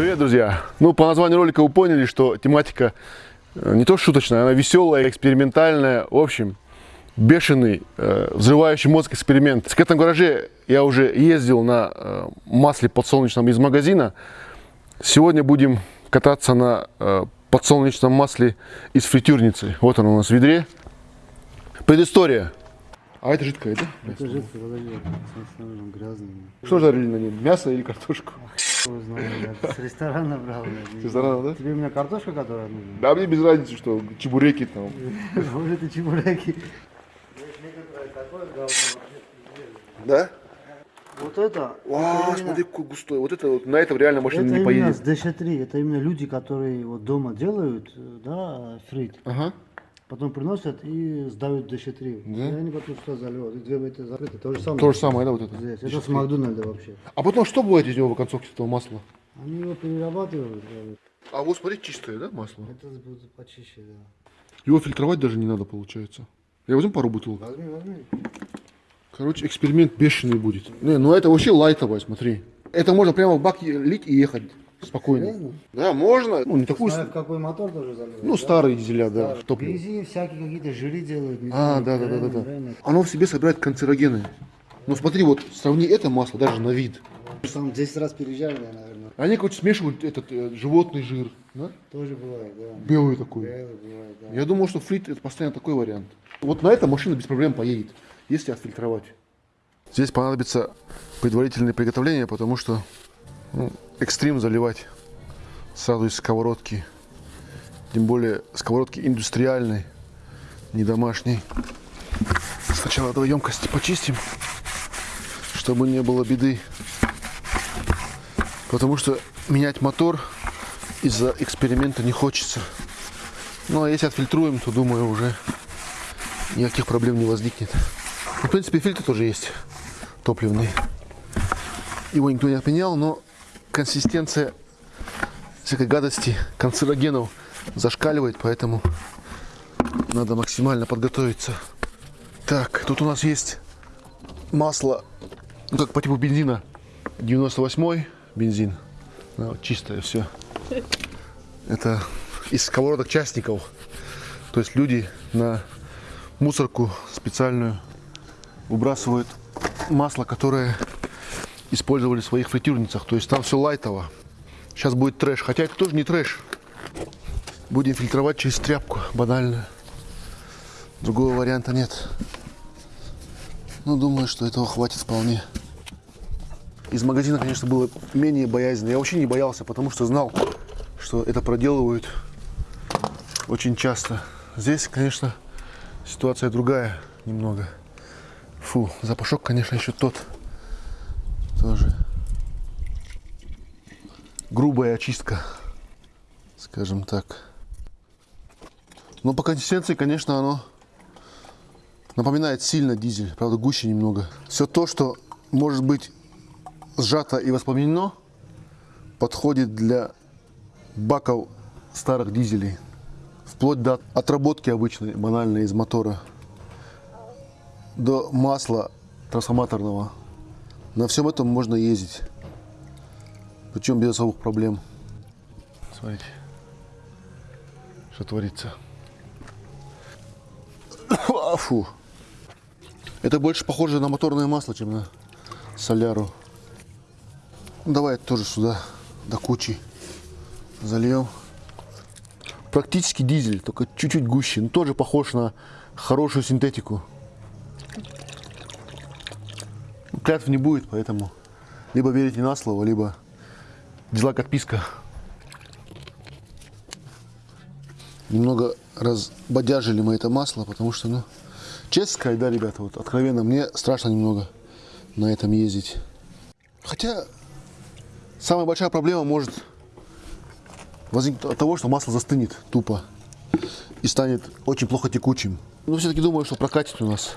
Привет, друзья! Ну, по названию ролика вы поняли, что тематика э, не то шуточная, она веселая, экспериментальная. В общем, бешеный, э, взрывающий мозг эксперимент. В этом гараже я уже ездил на э, масле подсолнечном из магазина. Сегодня будем кататься на э, подсолнечном масле из фритюрницы. Вот оно у нас в ведре. Предыстория. А это жидкое, да? Это жидкое, снова грязный. Что жарили на ней? Мясо или картошку? Я с ресторана брал. С ресторана, да? Тебе у меня картошка, которая нужна? Да, мне без разницы, что чебуреки там. Может, и чебуреки. Да? Вот это, это смотри, какой густой. Вот это вот, на этом реально машина это не именно с поедет. ДШ-3, это именно люди, которые вот дома делают, э, да, фрит, Ага. Потом приносят и сдают ДШ-3. Да? И они потом сюда заливают, и две это закрыты, то же самое. То же самое, да, вот это? Здесь. Это с Макдональда вообще. А потом что бывает из него в оконцовке этого масла? Они его перерабатывают, А вот смотри, чистое, да, масло? это будет почище, да. Его фильтровать даже не надо, получается. Я возьму пару бутылок. Возьми, возьми. Короче, эксперимент бешеный будет. Не, ну это вообще лайтовое, смотри. Это можно прямо в бак лить и ехать спокойно. Серьезно? Да, можно. Ну, не такую... Смотря в какой мотор тоже заливают. Ну, да? старые дизеля, да, Да, топливо. Всякие какие-то жиры делают. А, знаю, да, да, да, да, да. Оно в себе собирает канцерогены. Ну смотри, вот сравни это масло даже на вид. Сам 10 раз переезжали, наверное. Они, короче, смешивают этот э, животный жир, да? Тоже бывает, да. Белый такой. Белый бывает, да. Я думал, что фрит это постоянно такой вариант. Вот на этом машина без проблем поедет, если отфильтровать. Здесь понадобится предварительное приготовление, потому что ну, экстрим заливать сразу из сковородки. Тем более сковородки индустриальной, не домашней. Сначала давай емкости почистим, чтобы не было беды. Потому что менять мотор из-за эксперимента не хочется. Ну а если отфильтруем, то думаю уже никаких проблем не возникнет. Ну, в принципе, фильтр тоже есть топливный. Его никто не отменял, но консистенция всякой гадости, канцерогенов зашкаливает, поэтому надо максимально подготовиться. Так, тут у нас есть масло, ну как по типу бензина, 98 бензин, Да, вот чистое все. Это из сковородок частников. То есть люди на мусорку специальную выбрасывают масло, которое использовали в своих фритюрницах. То есть там все лайтово. Сейчас будет трэш. Хотя это тоже не трэш. Будем фильтровать через тряпку. Банально. Другого варианта нет. Ну, думаю, что этого хватит вполне. Из магазина, конечно, было менее боязненно. Я вообще не боялся, потому что знал, что это проделывают очень часто. Здесь, конечно, ситуация другая немного. Фу, запашок, конечно, еще тот. Тоже. Грубая очистка, скажем так. Но по консистенции, конечно, оно напоминает сильно дизель, правда гуще немного. Все то, что может быть сжато и воспламенено, подходит для баков старых дизелей. Вплоть до отработки обычной, банальной из мотора, до масла трансформаторного. На всем этом можно ездить. Причем без особых проблем. Смотрите, что творится. Фу. Это больше похоже на моторное масло, чем на соляру. Ну, Давай тоже сюда до кучи зальем. Практически дизель, только чуть-чуть гуще. Но тоже похож на хорошую синтетику. Ну, Клятв не будет, поэтому либо верите на слово, либо дизлайк отписка. Немного разбодяжили мы это масло, потому что, ну, честно сказать, да, ребята, вот откровенно, мне страшно немного на этом ездить. Хотя самая большая проблема может возникнет от того, что масло застынет тупо и станет очень плохо текучим. Но все-таки думаю, что прокатит у нас.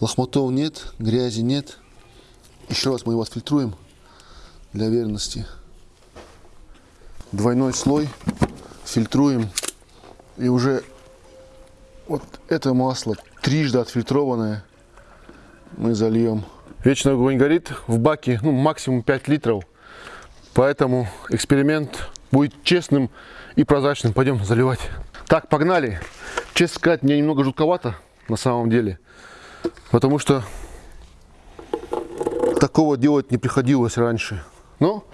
Лохмотов нет, грязи нет. Еще раз мы его отфильтруем для верности. Двойной слой фильтруем. И уже вот это масло трижды отфильтрованное мы зальем. Вечный огонь горит в баке, ну максимум 5 литров. Поэтому эксперимент будет честным и прозрачным. Пойдем заливать. Так, погнали. Честно сказать, мне немного жутковато на самом деле. Потому что такого делать не приходилось раньше. Но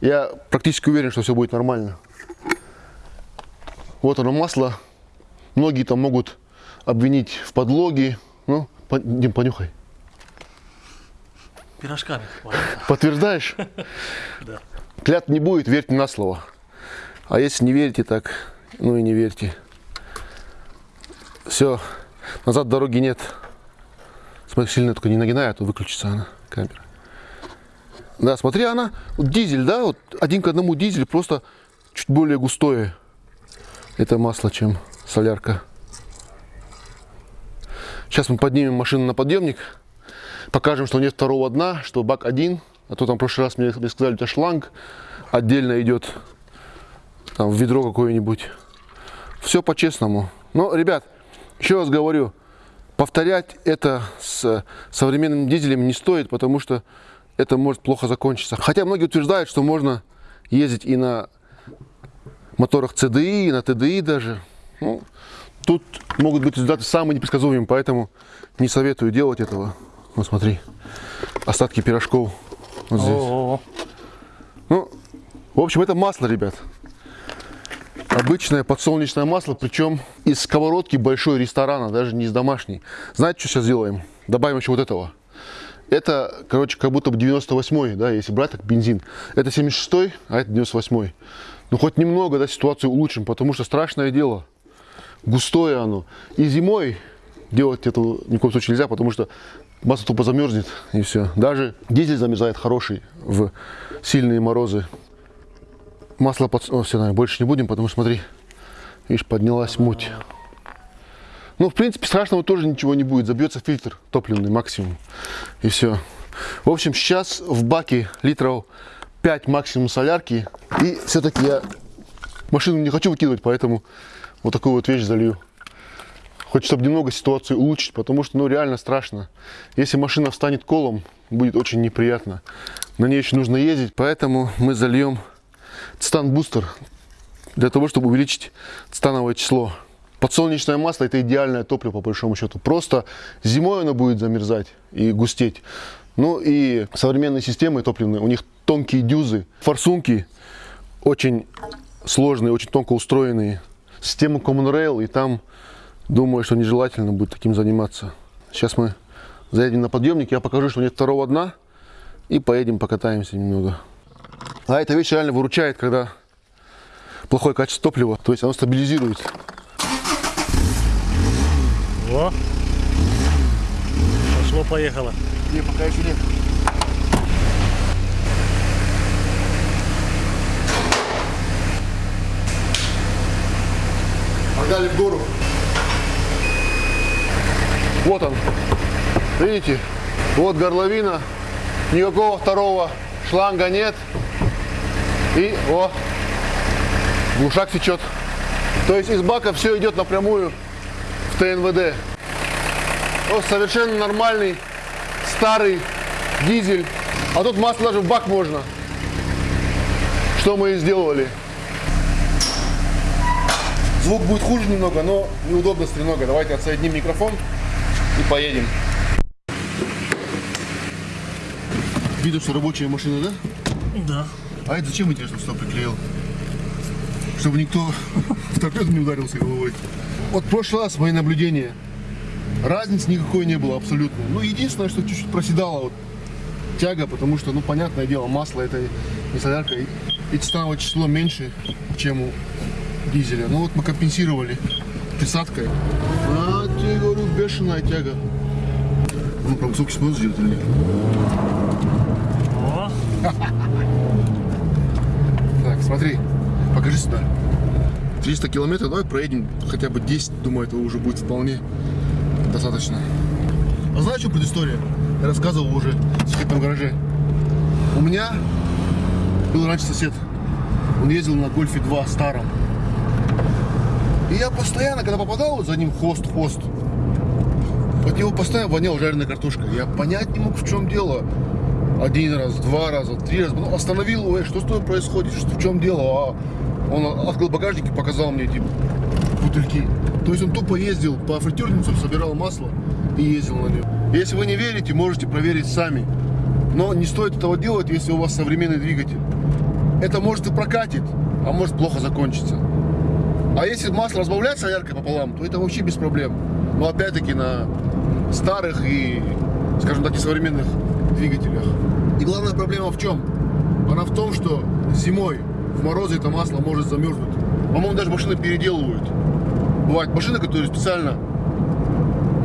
я практически уверен, что все будет нормально. Вот оно масло. Многие там могут обвинить в подлоге. Ну, по- Дим, понюхай. Пирожками. Подтверждаешь? Да. Клят не будет, верьте на слово. А если не верите, так, ну и не верьте. Все, назад дороги нет. Сильно только не нагинай, а то выключится она, камера. Да, смотри, она, вот дизель, да, вот один к одному дизель, просто чуть более густое это масло, чем солярка. Сейчас мы поднимем машину на подъемник, покажем, что нет второго дна, что бак один, а то там в прошлый раз мне, мне сказали, тебя шланг отдельно идет там, в ведро какое-нибудь. Все по-честному. Но, ребят, еще раз говорю, повторять это с современным дизелем не стоит, потому что это может плохо закончиться. Хотя многие утверждают, что можно ездить и на моторах CDI, и на TDI даже. Ну, тут могут быть результаты самые непредсказуемые, поэтому не советую делать этого. Вот смотри, остатки пирожков вот здесь. О, Ну, в общем, это масло, ребят. Обычное подсолнечное масло, причем из сковородки большой ресторана, даже не из домашней. Знаете, что сейчас сделаем? Добавим еще вот этого. Это, короче, как будто бы 98-й, да, если брать так бензин. Это 76-й, а это 98-й. Ну, хоть немного, да, ситуацию улучшим, потому что страшное дело. Густое оно. И зимой делать это ни в коем случае нельзя, потому что масло тупо замерзнет, и все. Даже дизель замерзает хороший в сильные морозы. Масло под... О, все, наверное, больше не будем, потому что, смотри, видишь, поднялась муть. Ну, в принципе, страшного тоже ничего не будет. Забьется фильтр топливный максимум. И все. В общем, сейчас в баке литров 5 максимум солярки. И все-таки я машину не хочу выкидывать, поэтому вот такую вот вещь залью. Хоть чтобы немного ситуацию улучшить, потому что, ну, реально страшно. Если машина встанет колом, будет очень неприятно. На ней еще нужно ездить, поэтому мы зальем цитан-бустер для того, чтобы увеличить цитановое число. Подсолнечное масло это идеальное топливо по большому счету. Просто зимой оно будет замерзать и густеть. Ну и современные системы топливные, у них тонкие дюзы, форсунки очень сложные, очень тонко устроенные. Система Common Rail, и там думаю, что нежелательно будет таким заниматься. Сейчас мы заедем на подъемник, я покажу, что нет второго дна, и поедем покатаемся немного. А эта вещь реально выручает, когда плохое качество топлива, то есть оно стабилизирует. О. Пошло-поехало. Не, пока еще нет. Погнали в гору. Вот он. Видите? Вот горловина. Никакого второго шланга нет. И, о, глушак течет. То есть из бака все идет напрямую в ТНВД. Вот совершенно нормальный старый дизель. А тут масло даже в бак можно. Что мы и сделали. Звук будет хуже немного, но неудобности немного. Давайте отсоединим микрофон и поедем. Видно, что рабочая машина, да? Да. А это зачем, интересно, сюда приклеил? Чтобы никто в торпеду не ударился головой. Вот в прошлый раз мои наблюдения. Разницы никакой не было абсолютно. Ну, единственное, что чуть-чуть проседала вот тяга, потому что, ну, понятное дело, масло это не солярка, и, титановое число меньше, чем у дизеля. Ну, вот мы компенсировали присадкой. А, тебе говорю, бешеная тяга. Ну, про высокий снос сделать или нет? 300. 300 километров, давай проедем хотя бы 10, думаю, этого уже будет вполне достаточно. А знаешь, что предыстория? Я рассказывал уже в секретном гараже. У меня был раньше сосед. Он ездил на Гольфе 2 старом. И я постоянно, когда попадал за ним хост, хост, от него постоянно воняла жареная картошка. Я понять не мог, в чем дело. Один раз, два раза, три раза. Ну, остановил «Эй, что с тобой происходит, что, в чем дело? А он открыл багажник и показал мне эти бутыльки. То есть он тупо ездил по фритюрницам, собирал масло и ездил на нем. Если вы не верите, можете проверить сами. Но не стоит этого делать, если у вас современный двигатель. Это может и прокатит, а может плохо закончиться. А если масло разбавлять соляркой пополам, то это вообще без проблем. Но опять-таки на старых и, скажем так, несовременных двигателях. И главная проблема в чем? Она в том, что зимой в морозы это масло может замерзнуть. По-моему, даже машины переделывают. Бывают машины, которые специально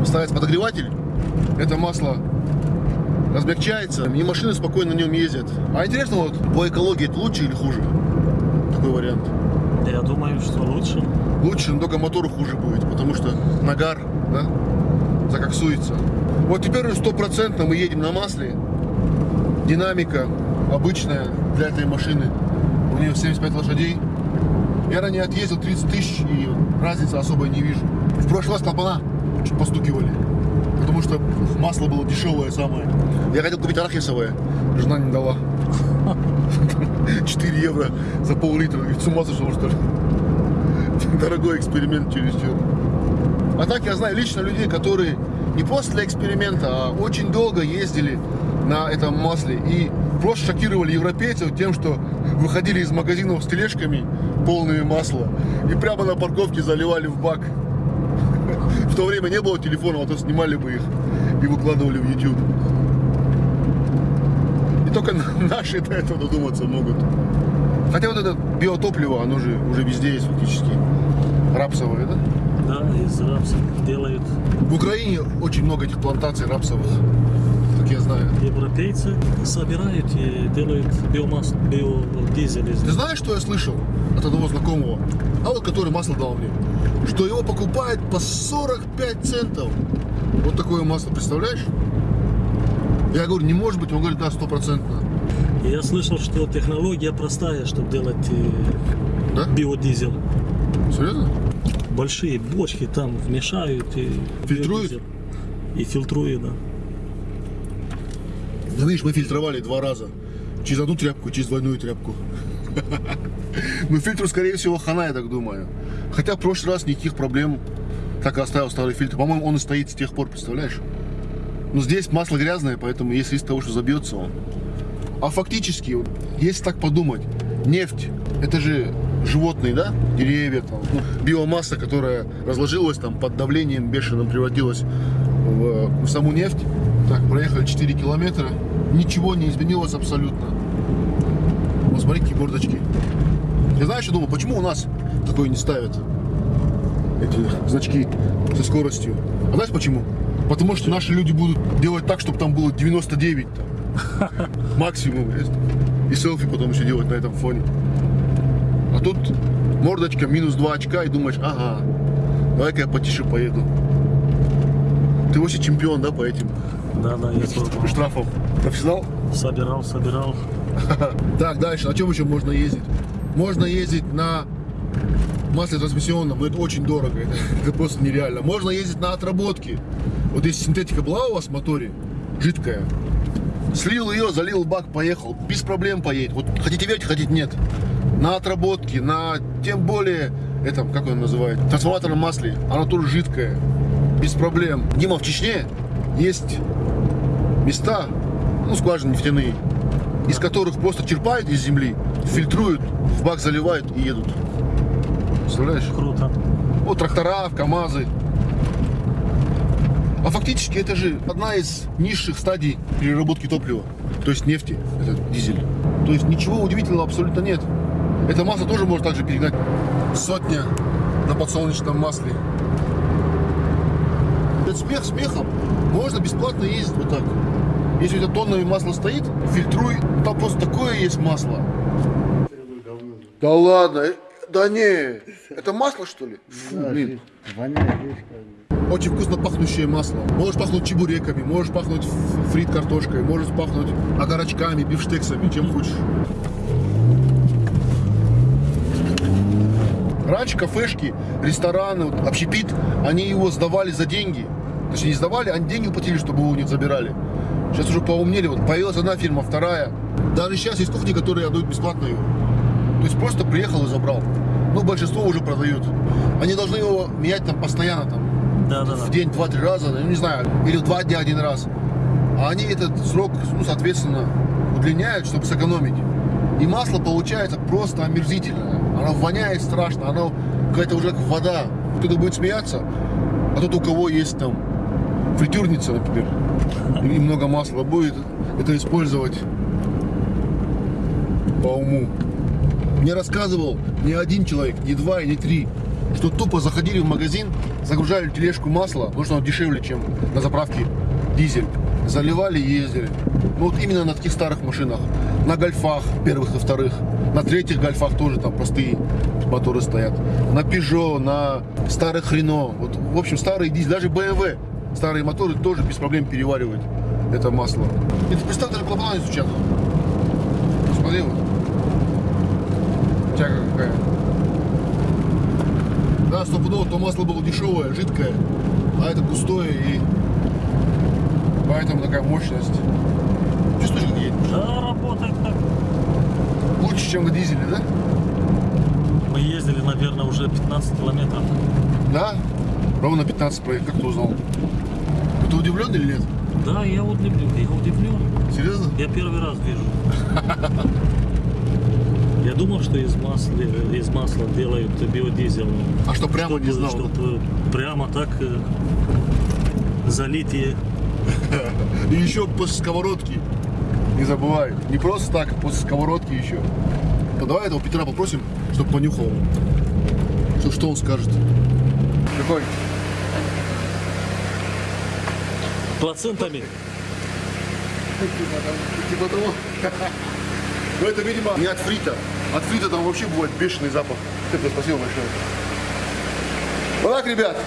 ставят подогреватель. Это масло размягчается, и машины спокойно на нем ездят. А интересно, вот по экологии это лучше или хуже? Такой вариант. Я думаю, что лучше. Лучше, но только мотору хуже будет, потому что нагар, да, закоксуется. Вот теперь уже стопроцентно мы едем на масле. Динамика обычная для этой машины. У нее 75 лошадей. Я ранее отъездил 30 тысяч и разницы особой не вижу. В прошлый раз клапана чуть постукивали. Потому что масло было дешевое самое. Я хотел купить арахисовое. Жена не дала. 4 евро за пол-литра. С ума сошел, что ли? Дорогой эксперимент чересчур. А так я знаю лично людей, которые не просто для эксперимента, а очень долго ездили на этом масле и просто шокировали европейцев тем, что выходили из магазинов с тележками полными масла и прямо на парковке заливали в бак. В то время не было телефонов, а то снимали бы их и выкладывали в YouTube. И только наши до этого додуматься могут. Хотя вот это биотопливо, оно же уже везде есть фактически. Рапсовое, да? Да, из рапса делают В Украине очень много этих плантаций рапсовых, как я знаю. европейцы, собирают и делают биомассу, биодизель из Ты знаешь, что я слышал от одного знакомого, а вот который масло дал мне, что его покупают по 45 центов. Вот такое масло, представляешь? Я говорю, не может быть, он говорит, да, стопроцентно. Я слышал, что технология простая, чтобы делать э, Да? биодизель. Серьезно? Большие бочки там вмешают и Фильтруют? И фильтруют, да. Ну, видишь, мы фильтровали два раза. Через одну тряпку, через двойную тряпку. Ну, фильтру, скорее всего, хана, я так думаю. Хотя в прошлый раз никаких проблем. Так и оставил старый фильтр. По-моему, он и стоит с тех пор, представляешь? Но здесь масло грязное, поэтому есть риск того, что забьется он. А фактически, если так подумать, нефть, это же животные, да, деревья, там, ну, биомасса, которая разложилась там под давлением бешеным, превратилась в, в саму нефть. Так, проехали 4 километра, ничего не изменилось абсолютно. Вот смотри, какие мордочки. Я знаю, что думаю, почему у нас такое не ставят? Эти значки со скоростью. А знаешь почему? Потому что наши люди будут делать так, чтобы там было 99 там. максимум. И селфи потом еще делать на этом фоне. Тут мордочка минус 2 очка и думаешь, ага, давай-ка я потише поеду. Ты вообще чемпион, да, по этим Да, да, я пробовал. штрафам? Профессионал? Собирал, собирал. Так, дальше. На чем еще можно ездить? Можно ездить на масле трансмиссионном, но это очень дорого. Это, это просто нереально. Можно ездить на отработке. Вот если синтетика была у вас в моторе, жидкая, слил ее, залил бак, поехал. Без проблем поедет. Вот хотите верьте, хотите нет. На отработке, на тем более, этом, как он называет, трансформаторном масле, оно тоже жидкое. Без проблем. Дима, в Чечне есть места, ну, скважины нефтяные, из которых просто черпают из земли, фильтруют, в бак заливают и едут. Представляешь? Круто. Вот трактора, КАМАЗы. А фактически это же одна из низших стадий переработки топлива, то есть нефти, это дизель. То есть ничего удивительного абсолютно нет. Эта масса тоже может также перегнать сотня на подсолнечном масле. Это смех смехом. Можно бесплатно ездить вот так. Если у тебя тоннами масло стоит, фильтруй. Там просто такое есть масло. Да ладно, э, да не, это масло что ли? Фу, Да, блин. Воняет. Очень вкусно пахнущее масло. Можешь пахнуть чебуреками, можешь пахнуть фрит картошкой, можешь пахнуть огарочками, бифштексами, чем хочешь. Раньше кафешки, рестораны, вот, общепит, они его сдавали за деньги. Точнее, не сдавали, они деньги уплатили, чтобы его не забирали. Сейчас уже поумнели. Вот появилась одна фирма, вторая. Даже сейчас есть кухни, которые отдают бесплатно его. То есть просто приехал и забрал. Ну, большинство уже продают. Они должны его менять там постоянно, там, Да, да, да. в день два-три раза, ну, не знаю, или в два дня один раз. А они этот срок, ну, соответственно, удлиняют, чтобы сэкономить. И масло получается просто омерзительное. Оно воняет страшно, оно какая-то уже как вода. Кто-то будет смеяться, а тот, у кого есть там фритюрница, например, и много масла будет, это использовать по уму. Мне рассказывал не один человек, не два и не три, что тупо заходили в магазин, загружали тележку масла, потому что оно дешевле, чем на заправке дизель. Заливали ездили. Ну вот именно на таких старых машинах. На гольфах первых и вторых. На третьих гольфах тоже там простые моторы стоят. На Peugeot, на старых Renault. Вот, в общем, старые дизель, даже BMW. Старые моторы тоже без проблем переваривают это масло. И ты представь, даже клапана не стучат. Смотри вот. Тяга какая. Да, стопудово, то масло было дешевое, жидкое, а это густое и поэтому такая мощность. Чувствуешь, как едет? Да, работает так. Лучше, чем на дизеле, да? Мы ездили, наверное, уже 15 километров. Да? Ровно 15 проехал. Как ты узнал? Ты удивлен или нет? Да, я удивлен. Я удивлен. Серьезно? Я первый раз вижу. Я думал, что из масла, из масла делают биодизель. А что прямо не знал? Чтобы, чтобы прямо так э, залить и еще после сковородки. Не забывай. Не просто так, а после сковородки еще. Ну, давай этого Петра попросим, чтобы понюхал. Что, что он скажет? Какой? плацентами. Типа того. Ну это, видимо, не от фрита. От фрита там вообще бывает бешеный запах. Спасибо большое. Вот так, ребят,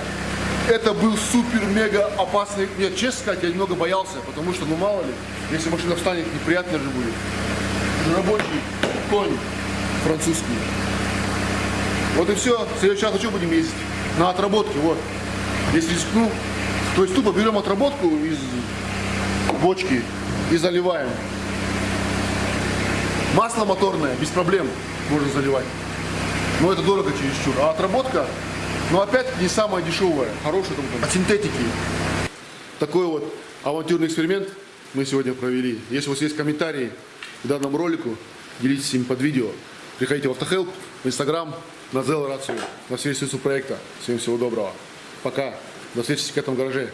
это был супер-мега опасный. Я, честно сказать, я немного боялся, потому что, ну мало ли, если машина встанет, неприятно же будет. Рабочий конь французский. Вот и все. В следующий раз на чем будем ездить? На отработке, вот. Если рискну, то есть тупо берем отработку из бочки и заливаем. Масло моторное, без проблем можно заливать. Но это дорого чересчур. А отработка, ну опять не самая дешевая, хорошая там, от синтетики. Такой вот авантюрный эксперимент мы сегодня провели. Если у вас есть комментарии к данному ролику, делитесь им под видео. Приходите в Автохелп, в Инстаграм, на Зел Рацию, на все ресурсы проекта. Всем всего доброго. Пока. До встречи в этом гараже.